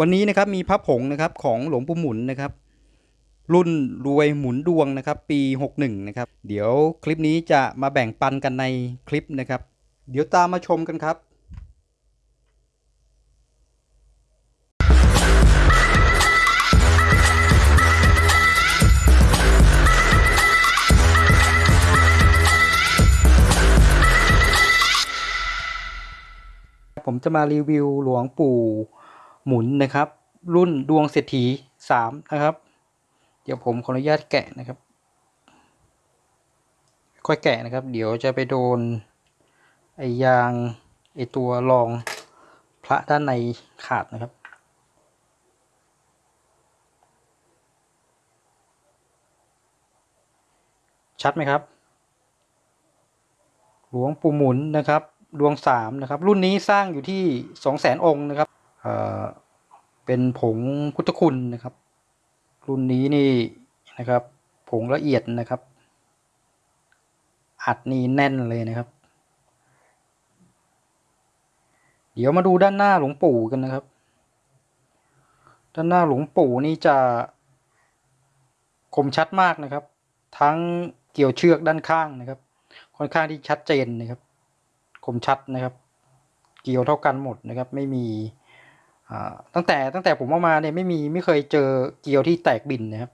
วันนี้นะครับมีพระผงนะครับของหลวงปู่หมุนนะครับ รุ่นรวยหมุนดวงนะครับ ปี 61 นะครับ เดี๋ยวคลิปนี้จะมาแบ่งปันกันในคลิปนะครับ เดี๋ยวตามมาชมกันครับผมจะมารีวิวหลวงปู่ หมุนนะครับ รุ่นดวงเศรษฐีสามนะครับ เดี๋ยวผมขออนุญาตแกะนะครับ ค่อยแกะนะครับ เดี๋ยวจะไปโดนไอยางไอตัวรองพระด้านในขาดนะครับชัดไหมครับ หลวงปู่หมุนนะครับ ดวงสามนะครับ รุ่นนี้สร้างอยู่ที่สองแสนองค์นะครับ เป็นผงพุทธคุณนะครับ รุ่นนี้นี่นะครับ ผงละเอียดนะครับ อัดนี่แน่นเลยนะครับ เดี๋ยวมาดูด้านหน้าหลวงปู่กันนะครับ ด้านหน้าหลวงปู่นี่จะคมชัดมากนะครับ ทั้งเกี่ยวเชือกด้านข้างนะครับ ค่อนข้างที่ชัดเจนนะครับ คมชัดนะครับ เกี่ยวเท่ากันหมดนะครับ ไม่มี ตั้งแต่ตั้งแต่ผมเอามาเนี่ยไม่มีไม่เคยเจอเกียวที่แตกบินนะครับ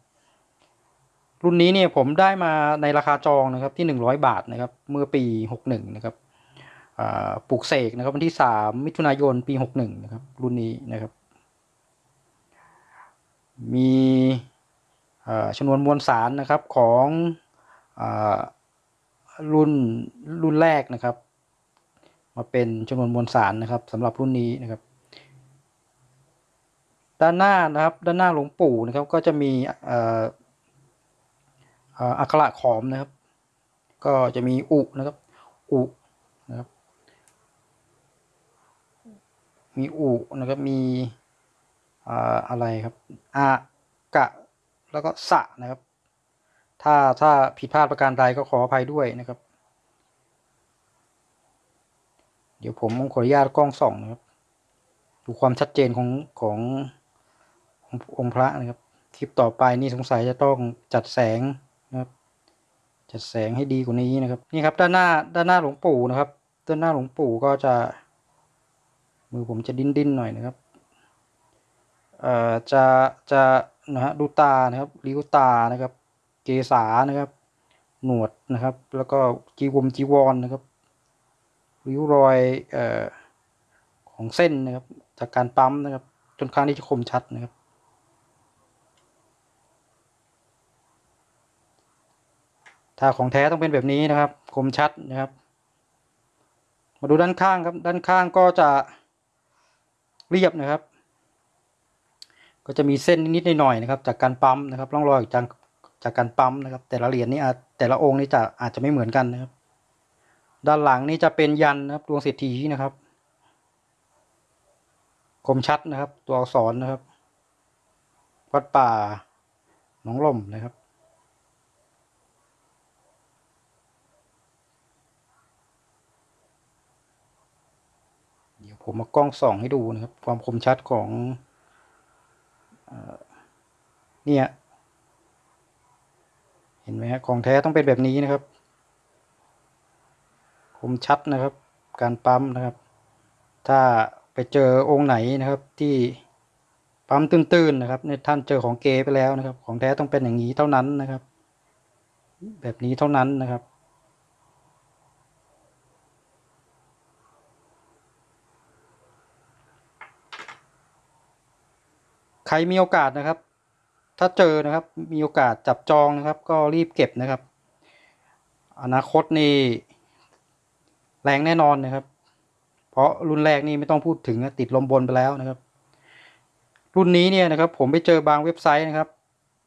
รุ่นนี้เนี่ยผมได้มาในราคาจองนะครับที่หนึ่งร้อยบาทนะครับ เมื่อปีหกหนึ่งนะครับปลูกเสกนะครับวันที่สามมิถุนายนปีหกหนึ่งนะครับ รุ่นนี้นะครับ มีชนวนมวลสารนะครับของอรุ่นรุ่นแรกนะครับ มาเป็นจำนวนมวลสารนะครับสำหรับรุ่นนี้นะครับ ด้านหน้านะครับ ด้านหน้าหลวงปู่นะครับ ก็จะมีอักขระขอมนะครับ ก็จะมีอุนะครับ อุนะครับ มีอุนะครับ มีอะไรครับอากะ แล้วก็สะนะครับ ถ้าถ้าผิดพลาดประการใดก็ขออภัยด้วยนะครับ เดี๋ยวผมขออนุญาตกล้องส่องนะครับ ดูความชัดเจนของของ องค์พระนะครับคลิปต่อไปนี่สงสัยจะต้องจัดแสงนะครับจัดแสงให้ดีกว่านี้นะครับนี่ครับด้านหน้าด้านหน้าหลวงปู่นะครับด้านหน้าหลวงปู่ก็จะ มือผมจะดิ้นดิ้นหน่อยนะครับเอ่อจะจะนะฮะดูตานะครับริ้วตานะครับ เกษานะครับ หนวดนะครับ แล้วก็จีวมจีวรนนะครับริ้วรอยเอ่อของเส้นนะครับ จากการปั๊มนะครับจนข้างที่จะคมชัดนะครับ ถ้าของแท้ต้องเป็นแบบนี้นะครับ คมชัดนะครับ มาดูด้านข้างครับ ด้านข้างก็จะเรียบนะครับ ก็จะมีเส้นนิดๆหน่อยๆนะครับ จากการปั๊มนะครับร่องรอยจากจากการปั๊มนะครับ แต่ละเหรียญนี่อาจแต่ละองค์นี่จะอาจจะไม่เหมือนกันนะครับ ด้านหลังนี่จะเป็นยันนะครับดวงเศรษฐีนะครับ คมชัดนะครับ ตัวอักษรนะครับ วัดป่าหนองลมนะครับ เดี๋ยว ผมมากล้องส่องให้ดูนะครับ ความคมชัดของเนี่ยเห็นไหมฮะของแท้ต้องเป็นแบบนี้นะครับ คมชัดนะครับ การปั๊มนะครับ ถ้าไปเจอองค์ไหนนะครับที่ปั๊มตื้นๆนะครับในท่านเจอของเกไปแล้วนะครับ ของแท้ต้องเป็นอย่างนี้เท่านั้นนะครับ แบบนี้เท่านั้นนะครับ ใครมีโอกาสนะครับ ถ้าเจอนะครับ มีโอกาสจับจองนะครับ ก็รีบเก็บนะครับ อนาคตนี่แรงแน่นอนนะครับ เพราะรุ่นแรกนี่ไม่ต้องพูดถึงติดลมบนไปแล้วนะครับ รุ่นนี้เนี่ยนะครับ ผมไปเจอบางเว็บไซต์นะครับ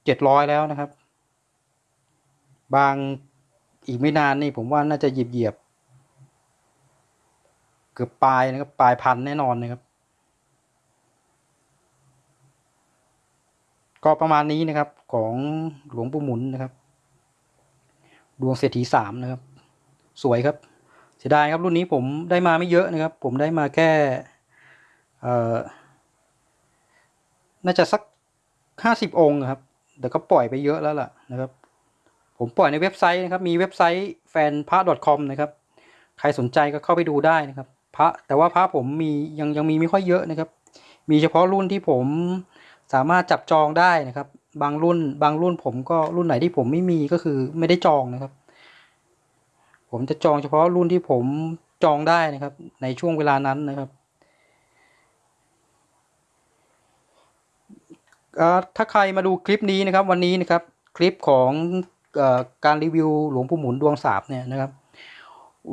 เจ็ดร้อยแล้วนะครับ บางอีกไม่นานนี่ผมว่าน่าจะหยิบเหยียบ เกือบปลายนะครับปลายพันแน่นอนนะครับ ก็ประมาณนี้นะครับของหลวงปู่หมุนนะครับ ดวงเศรษฐีสามนะครับ สวยครับ เสียดายครับรุ่นนี้ผมได้มาไม่เยอะนะครับ ผมได้มาแค่น่าจะสักห้าสิบองค์ครับแต่ก็ปล่อยไปเยอะแล้วล่ะนะครับ ผมปล่อยในเว็บไซต์นะครับ มีเว็บไซต์แฟนพระ .com นะครับ ใครสนใจก็เข้าไปดูได้นะครับ พระแต่ว่าพระผมมียังยังมีไม่ค่อยเยอะนะครับ มีเฉพาะรุ่นที่ผม สามารถจับจองได้นะครับ บางรุ่นบางรุ่นผมก็รุ่นไหนที่ผมไม่มีก็คือไม่ได้จองนะครับ ผมจะจองเฉพาะรุ่นที่ผมจองได้นะครับ ในช่วงเวลานั้นนะครับถ้าใครมาดูคลิปนี้นะครับวันนี้นะครับคลิปของอการรีวิวหลวงปู่หมุนดวงสาบเนี่ยนะครับ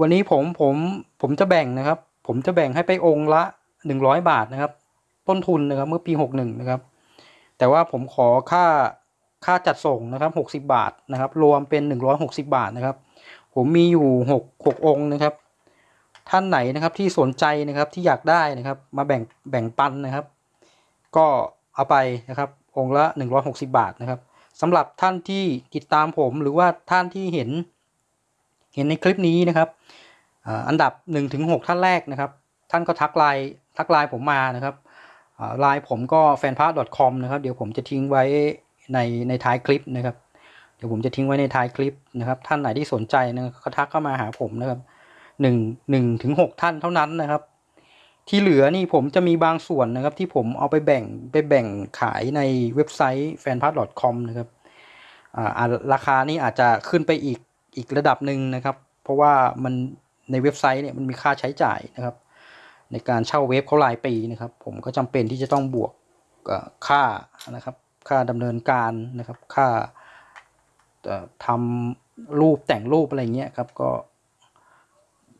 วันนี้ผมผมผมจะแบ่งนะครับ ผมจะแบ่งให้ไปองค์ละหนึ่งร้อยบาทนะครับ ต้นทุนนะครับเมื่อปีหกหนึ่งนะครับ แต่ว่าผมขอค่าค่าจัดส่งนะครับหกสิบาทนะครับ รวมเป็นหนึ่งร้อยหกสิบาทนะครับ ผมมีอยู่หกหกองค์นะครับ ท่านไหนนะครับที่สนใจนะครับที่อยากได้นะครับ มาแบ่งแบ่งปันนะครับ ก็เอาไปนะครับ องค์ละหนึ่งร้อยหกสิบาทนะครับสำหรับท่านที่ติดตามผมหรือว่าท่านที่เห็น เห็นในคลิปนี้นะครับอันดับ1นถึงหท่านแรกนะครับ ท่านก็ทักไลน์ทักไลน์ผมมานะครับ ไลน์ผมก็ fanpage.com นะครับ เดี๋ยวผมจะทิ้งไว้ในในท้ายคลิปนะครับ เดี๋ยวผมจะทิ้งไว้ในท้ายคลิปนะครับ ท่านไหนที่สนใจนะก็ทักเข้ามาหาผมนะครับหนึ่งหนึ่งถึงหกท่านเท่านั้นนะครับ ที่เหลือนี่ผมจะมีบางส่วนนะครับ ที่ผมเอาไปแบ่งไปแบ่งขายในเว็บไซต์ fanpage.com นะครับราคานี่อาจจะขึ้นไปอีกอีกระดับหนึ่งนะครับ เพราะว่ามันในเว็บไซต์เนี่ยมันมีค่าใช้จ่ายนะครับ ในการเช่าเว็บเขารายปีนะครับ ผมก็จำเป็นที่จะต้องบวกค่านะครับ ค่าดำเนินการนะครับ ค่าเอ่อทำรูปแต่งรูปอะไรเงี้ยครับก็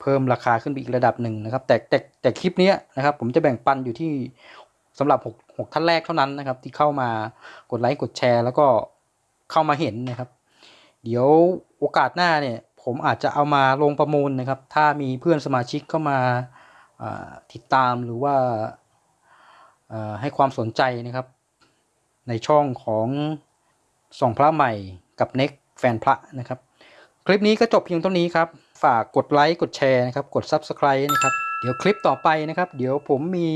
เพิ่มราคาขึ้นไปอีกระดับหนึ่งนะครับ แต่แต่แต่คลิปนี้นะครับ ผมจะแบ่งปันอยู่ที่สำหรับหกท่านแรกเท่านั้นนะครับ ที่เข้ามากดไลค์กดแชร์ แล้วก็เข้ามาเห็นนะครับ เดี๋ยวโอกาสหน้าเนี่ย ผมอาจจะเอามาลงประมูลนะครับ ถ้ามีเพื่อนสมาชิกเข้ามา ติดตามหรือว่าให้ความสนใจนะครับ ในช่องของส่องพระใหม่กับเน็กแฟนพระนะครับ คลิปนี้ก็จบเพียงเท่านี้ครับ ฝากกดไลค์กดแชร์นะครับ กด Subscribe นะครับ เดี๋ยวคลิปต่อไปนะครับ เดี๋ยวผมมี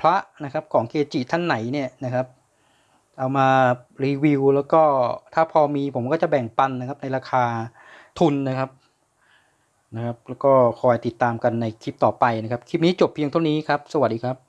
พระนะครับของเกจิท่านไหนเนี่ยนะครับ เอามารีวิวแล้วก็ถ้าพอมีผมก็จะแบ่งปันนะครับในราคาทุนนะครับ นะครับ แล้วก็คอยติดตามกันในคลิปต่อไปนะครับ คลิปนี้จบเพียงเท่านี้ครับ สวัสดีครับ